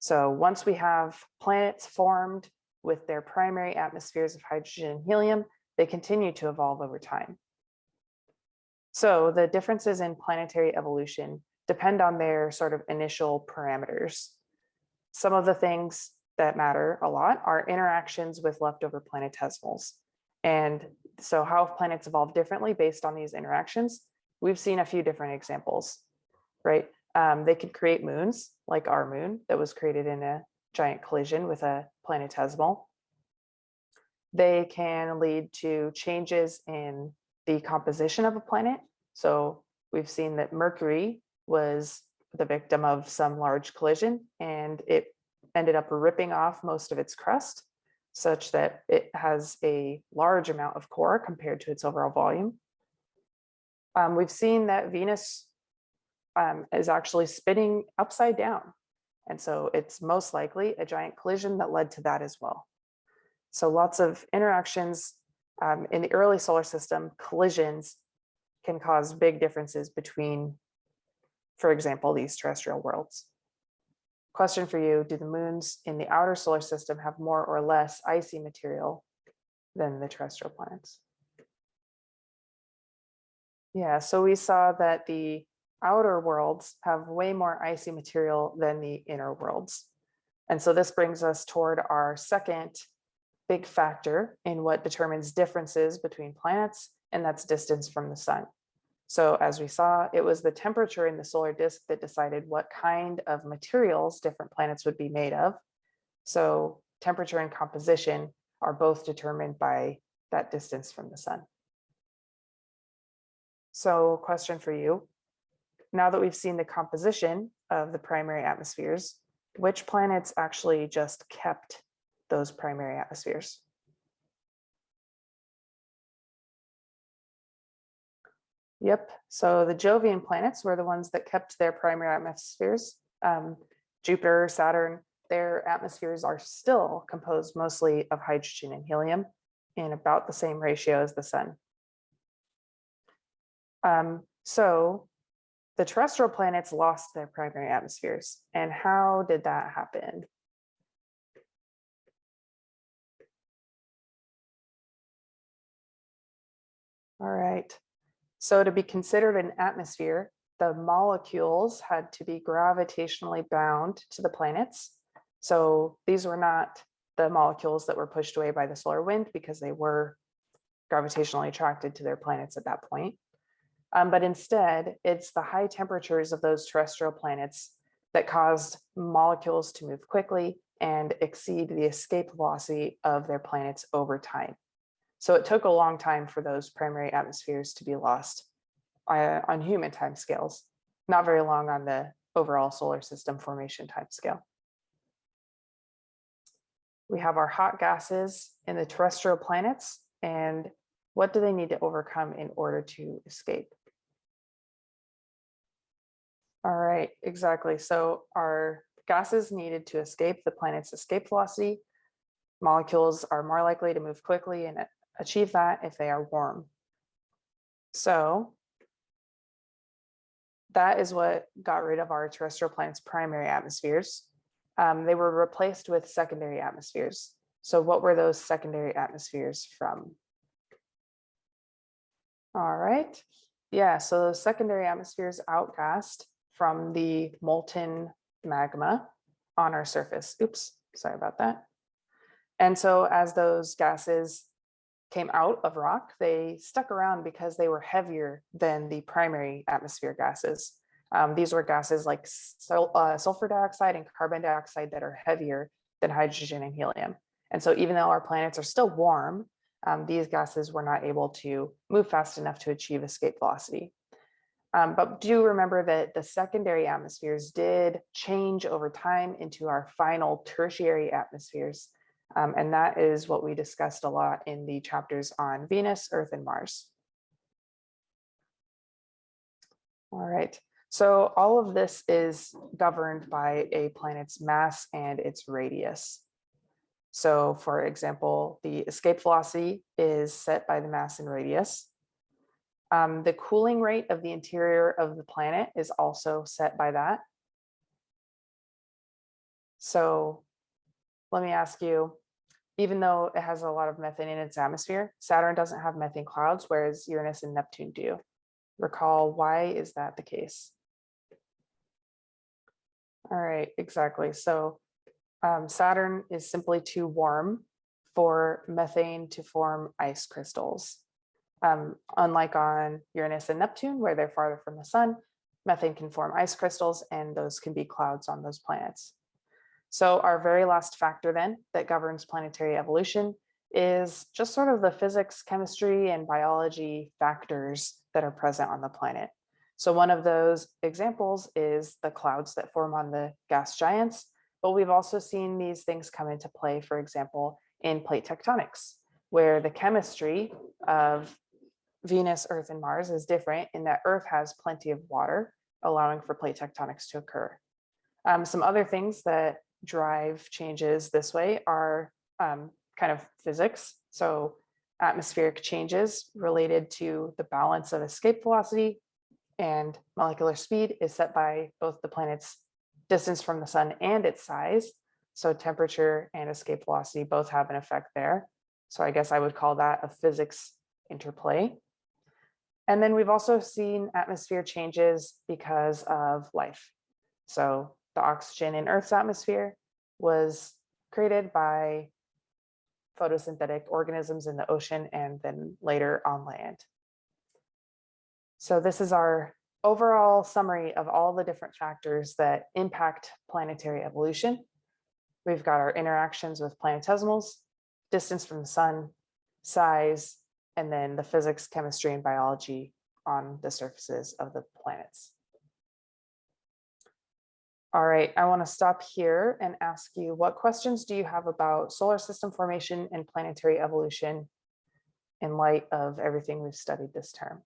So once we have planets formed with their primary atmospheres of hydrogen and helium, they continue to evolve over time. So the differences in planetary evolution depend on their sort of initial parameters. Some of the things that matter a lot are interactions with leftover planetesimals. And so how planets evolve differently based on these interactions? We've seen a few different examples, right? Um, they could create moons like our moon that was created in a giant collision with a planetesimal. They can lead to changes in the composition of a planet. So we've seen that Mercury was the victim of some large collision and it ended up ripping off most of its crust such that it has a large amount of core compared to its overall volume. Um, we've seen that Venus um, is actually spinning upside down. And so it's most likely a giant collision that led to that as well. So lots of interactions um, in the early solar system, collisions can cause big differences between, for example, these terrestrial worlds. Question for you, do the moons in the outer solar system have more or less icy material than the terrestrial planets? Yeah, so we saw that the outer worlds have way more icy material than the inner worlds. And so this brings us toward our second big factor in what determines differences between planets, and that's distance from the sun. So as we saw, it was the temperature in the solar disk that decided what kind of materials different planets would be made of. So temperature and composition are both determined by that distance from the sun. So question for you, now that we've seen the composition of the primary atmospheres, which planets actually just kept those primary atmospheres? Yep, so the Jovian planets were the ones that kept their primary atmospheres. Um, Jupiter, Saturn, their atmospheres are still composed mostly of hydrogen and helium in about the same ratio as the sun. Um, so the terrestrial planets lost their primary atmospheres. And how did that happen? All right. So to be considered an atmosphere, the molecules had to be gravitationally bound to the planets. So these were not the molecules that were pushed away by the solar wind because they were gravitationally attracted to their planets at that point. Um, but instead, it's the high temperatures of those terrestrial planets that caused molecules to move quickly and exceed the escape velocity of their planets over time. So it took a long time for those primary atmospheres to be lost uh, on human timescales, not very long on the overall solar system formation timescale. We have our hot gases in the terrestrial planets and what do they need to overcome in order to escape? All right, exactly. So our gases needed to escape the planet's escape velocity. Molecules are more likely to move quickly and achieve that if they are warm. So that is what got rid of our terrestrial planet's primary atmospheres. Um, they were replaced with secondary atmospheres. So what were those secondary atmospheres from? All right. Yeah, so those secondary atmospheres outgassed from the molten magma on our surface. Oops, sorry about that. And so as those gases came out of rock, they stuck around because they were heavier than the primary atmosphere gases. Um, these were gases like sul uh, sulfur dioxide and carbon dioxide that are heavier than hydrogen and helium. And so even though our planets are still warm, um, these gases were not able to move fast enough to achieve escape velocity. Um, but do remember that the secondary atmospheres did change over time into our final tertiary atmospheres um, and that is what we discussed a lot in the chapters on Venus, Earth, and Mars. All right, so all of this is governed by a planet's mass and its radius. So for example, the escape velocity is set by the mass and radius. Um, the cooling rate of the interior of the planet is also set by that. So let me ask you, even though it has a lot of methane in its atmosphere, Saturn doesn't have methane clouds, whereas Uranus and Neptune do. Recall, why is that the case? All right, exactly. So um, Saturn is simply too warm for methane to form ice crystals. Um, unlike on Uranus and Neptune, where they're farther from the sun, methane can form ice crystals and those can be clouds on those planets. So our very last factor then that governs planetary evolution is just sort of the physics, chemistry, and biology factors that are present on the planet. So one of those examples is the clouds that form on the gas giants, but we've also seen these things come into play, for example, in plate tectonics, where the chemistry of Venus, Earth, and Mars is different in that Earth has plenty of water, allowing for plate tectonics to occur. Um, some other things that drive changes this way are um, kind of physics. So atmospheric changes related to the balance of escape velocity and molecular speed is set by both the planet's distance from the sun and its size. So temperature and escape velocity both have an effect there. So I guess I would call that a physics interplay. And then we've also seen atmosphere changes because of life. So the oxygen in Earth's atmosphere was created by photosynthetic organisms in the ocean and then later on land. So this is our overall summary of all the different factors that impact planetary evolution. We've got our interactions with planetesimals, distance from the sun, size, and then the physics, chemistry, and biology on the surfaces of the planets. All right, I want to stop here and ask you, what questions do you have about solar system formation and planetary evolution in light of everything we've studied this term?